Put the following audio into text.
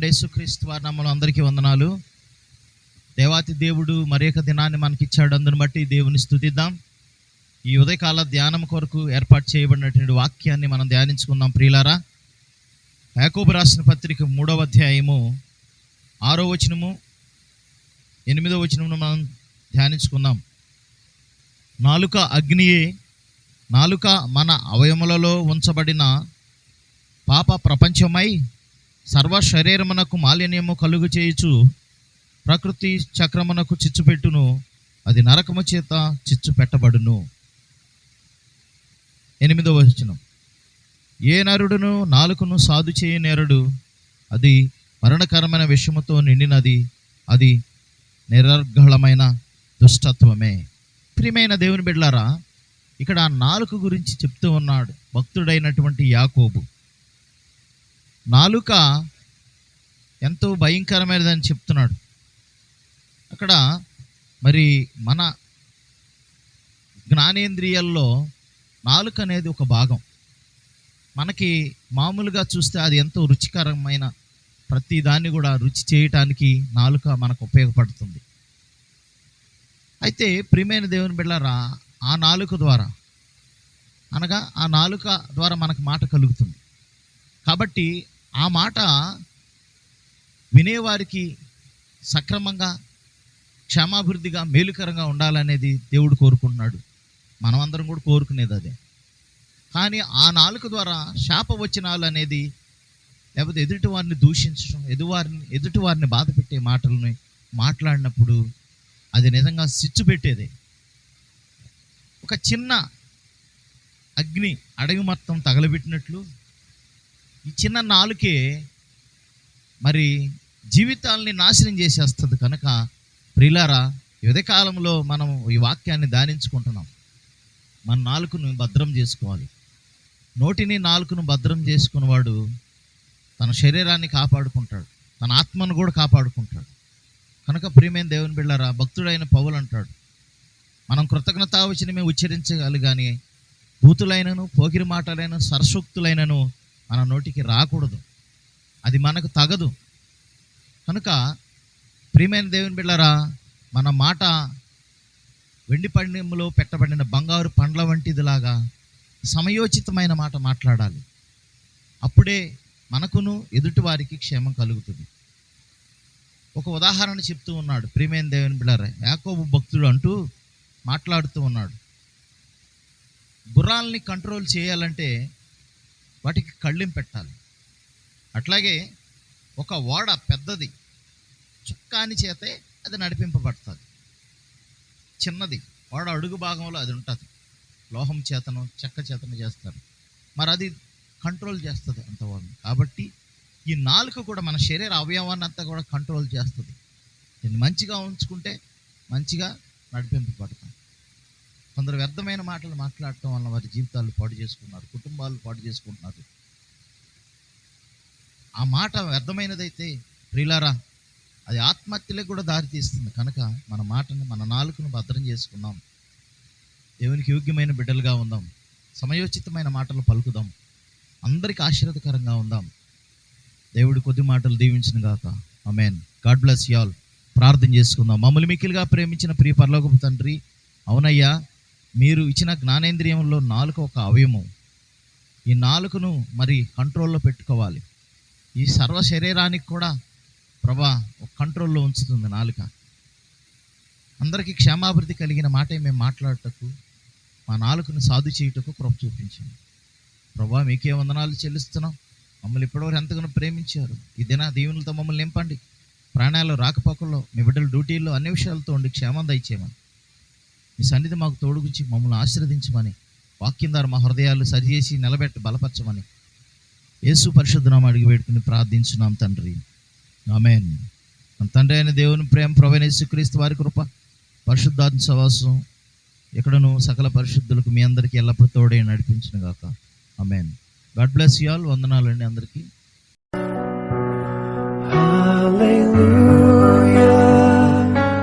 మన యేసుక్రీస్తు వారి నామంలో అందరికీ వందనాలు. దేవాతి దేవుడు మరి యొక్క దినాన్ని మనకి ఇచ్చాడు అందుని బట్టి దేవుని స్థుతిద్దాం. ఈ ఉదయకాల ధ్యానం కొరకు ఏర్పాటు చేయబడినటువంటి వాక్యాన్ని మనం ధ్యానించుకుందాం ప్రియులారా. యాకోబు రాసిన పత్రిక మూడవ అధ్యాయము ఆరో వచనము ఎనిమిదో వచనమును మనం ధ్యానించుకుందాం. నాలుక అగ్నియే నాలుక మన అవయములలో ఉంచబడిన పాప ప్రపంచమై సర్వ శరీరమునకు మాలిన్యము కలుగు చేయుచు ప్రకృతి చక్రమునకు చిచ్చు పెట్టును అది నరకము చేత చిచ్చు పెట్టబడును. ఎనిమిదవ వచనం. ఏ నరుడును నాలుకను సాధు చేయ నేరుడు అది మరణకరమైన విషముతో నిండినది అది నిరర్గళమైన దుష్టత్వమే. ప్రియమైన దేవుని బిడ్డలారా ఇక్కడ ఆ నాలుక గురించి చెప్తూ ఉన్నాడు భక్తుడైనటువంటి యాకోబు. నాలుక ఎంతో భయంకరమైనదని చెప్తున్నాడు. అక్కడ మరి మన జ్ఞానేంద్రియాల్లో నాలుక అనేది ఒక భాగం. మనకి మామూలుగా చూస్తే అది ఎంతో రుచికరమైన ప్రతి దాన్ని కూడా రుచి చేయటానికి నాలుక మనకు ఉపయోగపడుతుంది. అయితే ప్రియమైన దేవుని బిళ్ళారా ఆ నాలుక ద్వారా అనగా ఆ నాలుక ద్వారా మనకు మాట కలుగుతుంది. కాబట్టి ఆ మాట వినేవారికి సక్రమంగా క్షమాభివృద్ధిగా మేలుకరంగా ఉండాలనేది దేవుడు కోరుకుంటున్నాడు. మనమందరం కూడా కోరుకునేది అదే. కానీ ఆ నాలుక ద్వారా శాపవచనాలు అనేది లేకపోతే ఎదుటివారిని దూషించడం ఎదువారిని ఎదుటివారిని బాధ పెట్టే మాటలని మాట్లాడినప్పుడు అది నిజంగా సిచ్చు పెట్టేది. ఒక చిన్న అగ్ని అడవి మొత్తం తగలబెట్టినట్లు ఈ చిన్న నాలుకే మరి జీవితాల్ని నాశనం చేసేస్తుంది కనుక ప్రిలారా యువత కాలంలో మనం ఈ వాక్యాన్ని ధ్యానించుకుంటున్నాం. మన నాలుకను భద్రం చేసుకోవాలి. నోటిని నాలుకను భద్రం చేసుకున్నవాడు తన శరీరాన్ని కాపాడుకుంటాడు. తన ఆత్మను కూడా కాపాడుకుంటాడు. కనుక ప్రియమైన దేవుని బిళ్ళారా భక్తుడైన పౌలు అంటాడు మనం కృతజ్ఞతావచనమే ఉచ్చరించగలి కానీ బూతులైనను పోకిరి మాటలైన సరసూక్తులైనను మన నోటికి రాకూడదు. అది మనకు తగదు. కనుక ప్రియమైన దేవుని బిళ్ళారా మన మాట వెండి పండెంలో పెట్టబడిన బంగారు పండ్ల వంటిదిలాగా సమయోచితమైన మాట మాట్లాడాలి. అప్పుడే మనకును ఎదుటి వారికి క్షేమం కలుగుతుంది. ఒక ఉదాహరణ చెప్తూ ఉన్నాడు ప్రియమైన దేవుని బిళ్ళారా యాకోబు భక్తుడు అంటూ మాట్లాడుతూ ఉన్నాడు. గుర్రాలని కంట్రోల్ చేయాలంటే వాటికి కళ్ళెం పెట్టాలి. అట్లాగే ఒక ఓడ పెద్దది చుక్కాని చేతే అది నడిపింపబడుతుంది. చిన్నది ఓడ అడుగు భాగంలో అది ఉంటుంది. లోహం చేతను చెక్క చేతను చేస్తారు. మరి అది కంట్రోల్ చేస్తుంది అంతవరకు కాబట్టి ఈ నాలుక కూడా మన శరీర అవయవాన్ని అంతా కూడా కంట్రోల్ చేస్తుంది. దీన్ని మంచిగా ఉంచుకుంటే మంచిగా నడిపింపబడతాం కొందరు వ్యర్థమైన మాటలు మాట్లాడటం వల్ల వారి జీవితాలు పాడు చేసుకున్నారు కుటుంబాలు పాడు చేసుకుంటున్నారు. ఆ మాట వ్యర్థమైనదైతే ప్రిలారా అది ఆత్మహత్యలకు కూడా దారితీస్తుంది కనుక మన మాటను మన నాలుకను భద్రం చేసుకుందాం. దేవునికి యోగ్యమైన బిడ్డలుగా ఉందాం. సమయోచితమైన మాటలు పలుకుదాం. అందరికి ఆశీర్వదకరంగా ఉందాం. దేవుడు కొద్ది మాటలు దీవించిన గాక. అమెన్ గాడ్ బ్లెస్ యాల్ ప్రార్థన చేసుకుందాం. మమ్మల్ని మిక్కిలిగా ప్రేమించిన ప్రియ పరలోకపు తండ్రి అవునయ్యా మీరు ఇచ్చిన జ్ఞానేంద్రియంలో నాలుక ఒక అవయవం. ఈ నాలుకను మరి కంట్రోల్లో పెట్టుకోవాలి. ఈ సర్వ శరీరానికి కూడా ప్రభా ఒక కంట్రోల్లో ఉంచుతుంది నాలుక. అందరికీ క్షేమాభివృద్ధి కలిగిన మాటే మేము మాట్లాడటకు మా నాలుకను సాధు చేయుటకు కృప చూపించండి ప్రభా మీకే వందనాలు చెల్లిస్తున్నాం. మమ్మల్ని ఇప్పటివరకు ఎంతగానో ప్రేమించారు. ఈ దిన దీవెనలతో మమ్మల్ని నింపండి. ప్రాణాలు రాకపోకల్లో మీ బిడ్డల డ్యూటీల్లో అన్ని విషయాలతో ఉండి క్షేమం దయచేయమని. మీ సన్నిధి మాకు తోడుగుంచి మమ్మల్ని ఆశీర్వదించమని వాక్యం ద్వారా మా హృదయాలు సరిచేసి నిలబెట్టి బలపరచమని యేసు పరిశుద్ధనామ అడిగి పెట్టుకుని ప్రార్థించున్నాం తండ్రి. ఆమెన్. మన తండ్రి అయిన దేవుని ప్రేమ ప్రవీణ యేసుక్రీస్తు వారి కృప పరిశుద్ధాత్మ సవాసం ఎక్కడను సకల పరిశుద్ధులకు మీ అందరికీ ఎల్లప్పుడూ తోడే నడిపించిన గాక amen. God bless you all. వందనాలండి అందరికీ.